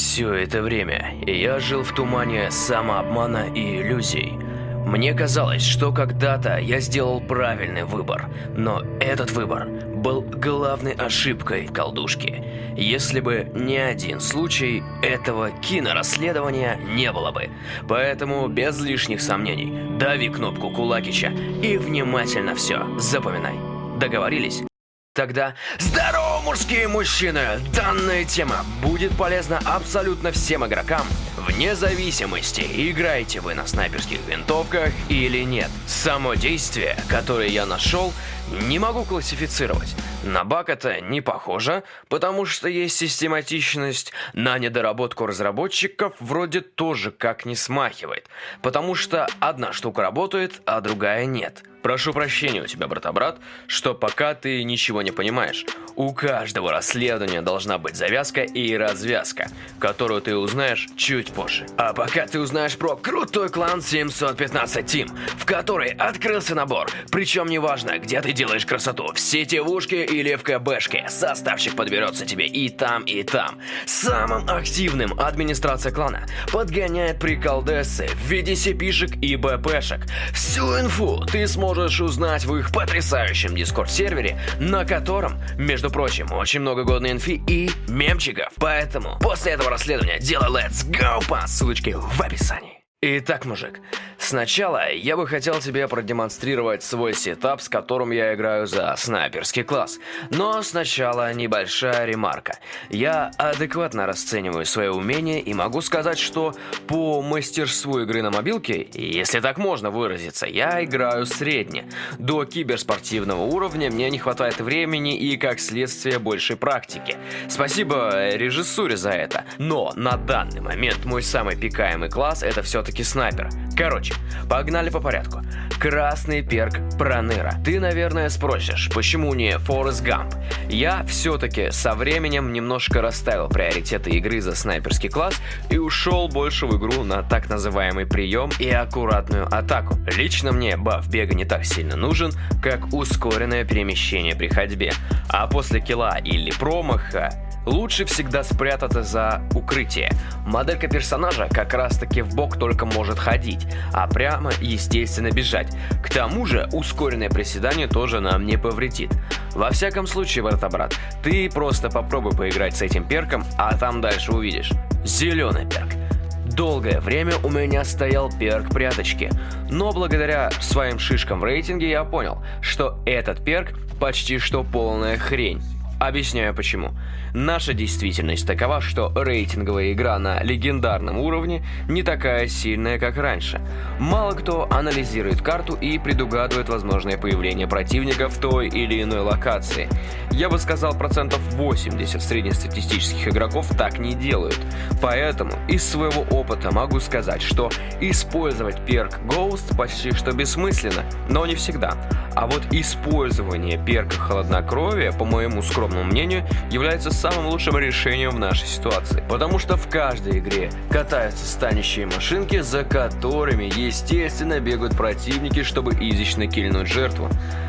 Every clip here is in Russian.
Все это время я жил в тумане самообмана и иллюзий. Мне казалось, что когда-то я сделал правильный выбор, но этот выбор был главной ошибкой в колдушке. Если бы не один случай, этого кинорасследования не было бы. Поэтому без лишних сомнений, дави кнопку Кулакича и внимательно все запоминай. Договорились? Тогда здорово, мужские мужчины! Данная тема будет полезна абсолютно всем игрокам, вне зависимости, играете вы на снайперских винтовках или нет. Само действие, которое я нашел, не могу классифицировать. На баг это не похоже, потому что есть систематичность, на недоработку разработчиков вроде тоже как не смахивает, потому что одна штука работает, а другая нет. Прошу прощения у тебя, брата-брат, что пока ты ничего не понимаешь. У каждого расследования должна быть завязка и развязка, которую ты узнаешь чуть позже. А пока ты узнаешь про крутой клан 715 Team, в который открылся набор. Причем неважно, где ты делаешь красоту, в сетевушке или в КБшке, составчик подберется тебе и там, и там. Самым активным администрация клана подгоняет приколдесы в виде сипишек и БПшек. Всю инфу ты сможешь можешь узнать в их потрясающем Discord-сервере, на котором, между прочим, очень много годной инфи и мемчиков. Поэтому после этого расследования делай let's go по ссылочке в описании. Итак, мужик, сначала я бы хотел тебе продемонстрировать свой сетап, с которым я играю за снайперский класс. Но сначала небольшая ремарка. Я адекватно расцениваю свои умения и могу сказать, что по мастерству игры на мобилке, если так можно выразиться, я играю средне. До киберспортивного уровня мне не хватает времени и, как следствие, большей практики. Спасибо режиссуре за это. Но на данный момент мой самый пикаемый класс это все-таки все-таки снайпер. Короче, погнали по порядку. Красный перк Проныра. Ты, наверное, спросишь, почему не Форест Гамп? Я все-таки со временем немножко расставил приоритеты игры за снайперский класс и ушел больше в игру на так называемый прием и аккуратную атаку. Лично мне баф бега не так сильно нужен, как ускоренное перемещение при ходьбе. А после килла или промаха лучше всегда спрятаться за укрытие. Моделька персонажа как раз таки в бок только может ходить, а прямо естественно бежать. К тому же ускоренное приседание тоже нам не повредит. Во всяком случае, брата-брат, ты просто попробуй поиграть с этим перком, а там дальше увидишь. Зеленый перк. Долгое время у меня стоял перк пряточки, но благодаря своим шишкам в рейтинге я понял, что этот перк почти что полная хрень. Объясняю почему. Наша действительность такова, что рейтинговая игра на легендарном уровне не такая сильная, как раньше. Мало кто анализирует карту и предугадывает возможное появление противника в той или иной локации. Я бы сказал, процентов 80 среднестатистических игроков так не делают. Поэтому из своего опыта могу сказать, что использовать перк Ghost почти что бессмысленно, но не всегда. А вот использование перка Холоднокровия, по моему скромному скромному мнению, является самым лучшим решением в нашей ситуации. Потому что в каждой игре катаются станущие машинки, за которыми, естественно, бегают противники, чтобы изично кильнуть жертву.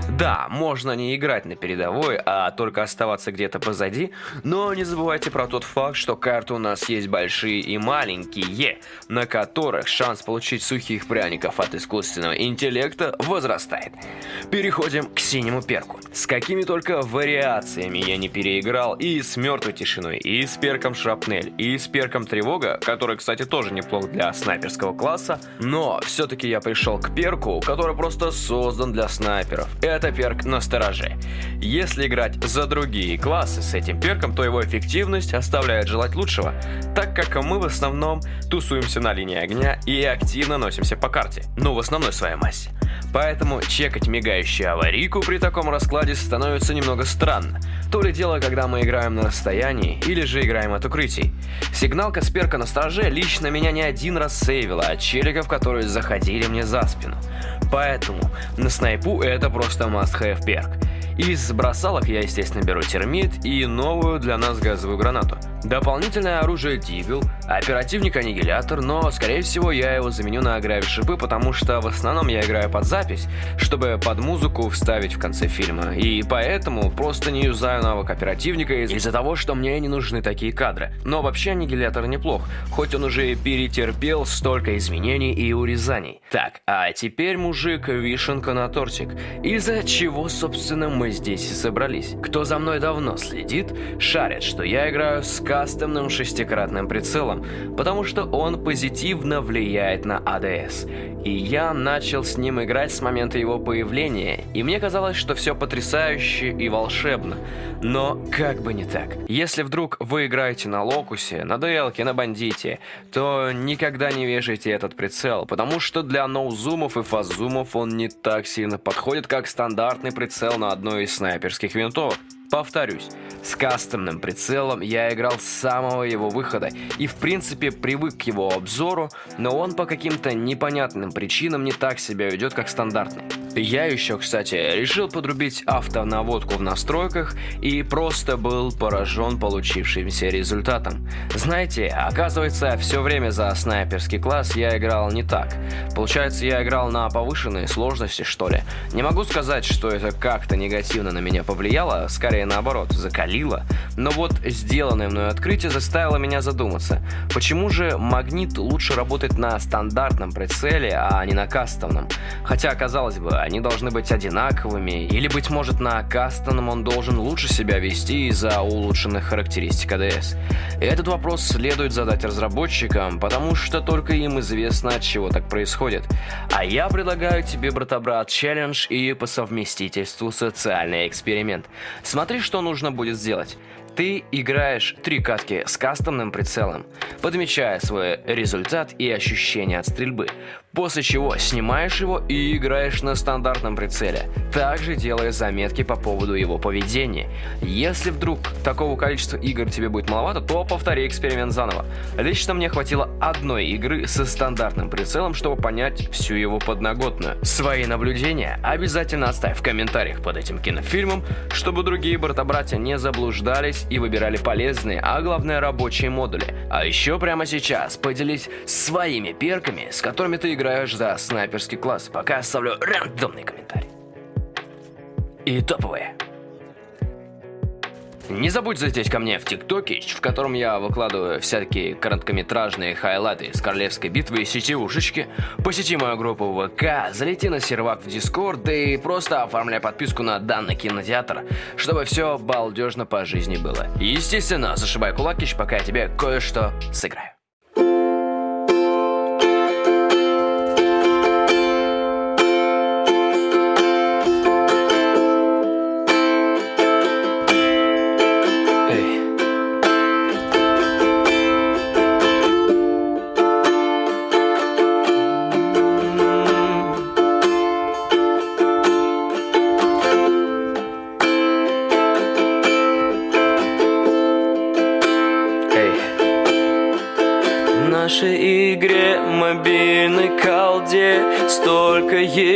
Да, можно не играть на передовой, а только оставаться где-то позади, но не забывайте про тот факт, что карты у нас есть большие и маленькие, на которых шанс получить сухих пряников от искусственного интеллекта возрастает. Переходим к синему перку. С какими только вариациями я не переиграл и с мертвой тишиной, и с перком шрапнель, и с перком тревога, который, кстати, тоже неплох для снайперского класса, но все-таки я пришел к перку, который просто создан для снайперов. Это перк на стороже. Если играть за другие классы с этим перком, то его эффективность оставляет желать лучшего, так как мы в основном тусуемся на линии огня и активно носимся по карте, ну в основной своей массе. Поэтому чекать мигающую аварийку при таком раскладе становится немного странно. То ли дело, когда мы играем на расстоянии, или же играем от укрытий. Сигналка сперка на страже лично меня не один раз сейвила от челиков, которые заходили мне за спину. Поэтому на снайпу это просто must-have перк. Из бросалок я, естественно, беру термит и новую для нас газовую гранату. Дополнительное оружие Дигл, оперативник-аннигилятор, но, скорее всего, я его заменю на гравишипы, потому что в основном я играю под запись, чтобы под музыку вставить в конце фильма, и поэтому просто не юзаю навык оперативника из-за того, что мне не нужны такие кадры. Но вообще аннигилятор неплох, хоть он уже перетерпел столько изменений и урезаний. Так, а теперь, мужик, вишенка на тортик. Из-за чего, собственно, мы здесь и собрались. Кто за мной давно следит, шарит, что я играю с кастомным шестикратным прицелом, потому что он позитивно влияет на АДС. И я начал с ним играть с момента его появления, и мне казалось, что все потрясающе и волшебно. Но как бы не так. Если вдруг вы играете на локусе, на делке, на бандите, то никогда не вешайте этот прицел, потому что для ноузумов и фазумов он не так сильно подходит, как стандартный прицел на одной из снайперских винтовок. Повторюсь, с кастомным прицелом я играл с самого его выхода и в принципе привык к его обзору, но он по каким-то непонятным причинам не так себя ведет, как стандартный. Я еще, кстати, решил подрубить автонаводку в настройках и просто был поражен получившимся результатом. Знаете, оказывается, все время за снайперский класс я играл не так. Получается, я играл на повышенной сложности, что ли. Не могу сказать, что это как-то негативно на меня повлияло, скорее наоборот, закалило. Но вот сделанное мной открытие заставило меня задуматься, почему же магнит лучше работает на стандартном прицеле, а не на кастомном? Хотя, казалось бы, они должны быть одинаковыми, или, быть может, на кастомном он должен лучше себя вести из-за улучшенных характеристик АДС. И этот вопрос следует задать разработчикам, потому что только им известно, от чего так происходит. А я предлагаю тебе, брата-брат, челлендж и по совместительству социальный эксперимент. Смотри, что нужно будет сделать. Ты играешь три катки с кастомным прицелом, подмечая свой результат и ощущения от стрельбы, после чего снимаешь его и играешь на стандартном прицеле, также делая заметки по поводу его поведения. Если вдруг такого количества игр тебе будет маловато, то повтори эксперимент заново. Лично мне хватило одной игры со стандартным прицелом, чтобы понять всю его подноготную. Свои наблюдения обязательно оставь в комментариях под этим кинофильмом, чтобы другие брата-братья не заблуждались и выбирали полезные, а главное рабочие модули. А еще прямо сейчас поделись своими перками, с которыми ты играешь за снайперский класс. Пока оставлю рандомный комментарий. И топовые. Не забудь залететь ко мне в ТикТоке, в котором я выкладываю всякие короткометражные хайлайты с королевской битвы и сетевушечки. Посети мою группу ВК, залети на сервак в Discord и просто оформляй подписку на данный кинотеатр, чтобы все балдежно по жизни было. Естественно, зашибай кулакищ, пока я тебе кое-что сыграю.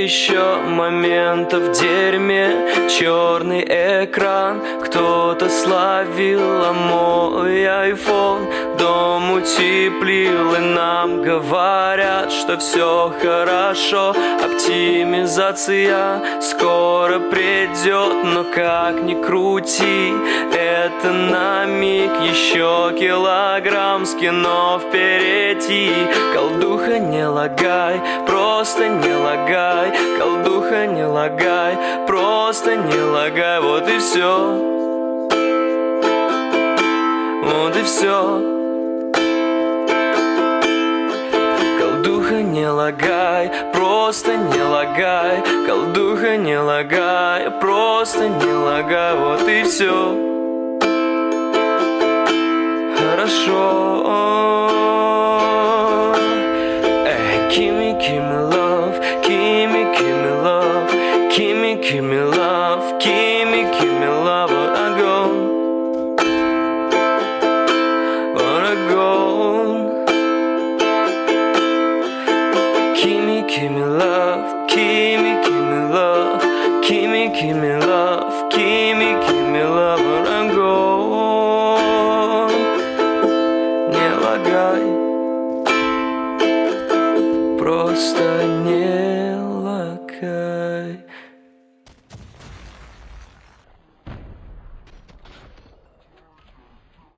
Еще моментов в дерьме. Черный экран, кто-то словил, а мой айфон Дом утеплил. И нам говорят, что все хорошо. Оптимизация скоро придет, но как ни крути Это на миг. Еще килограмм с впереди. Колдуха не лагай, просто не лагай Колдуха не лагай, просто не лагай Вот и все Вот и все Колдуха не лагай, просто не лагай Колдуха не лагай, просто не лагай Вот и все Хорошо give me love, give me, give me love, give me, give me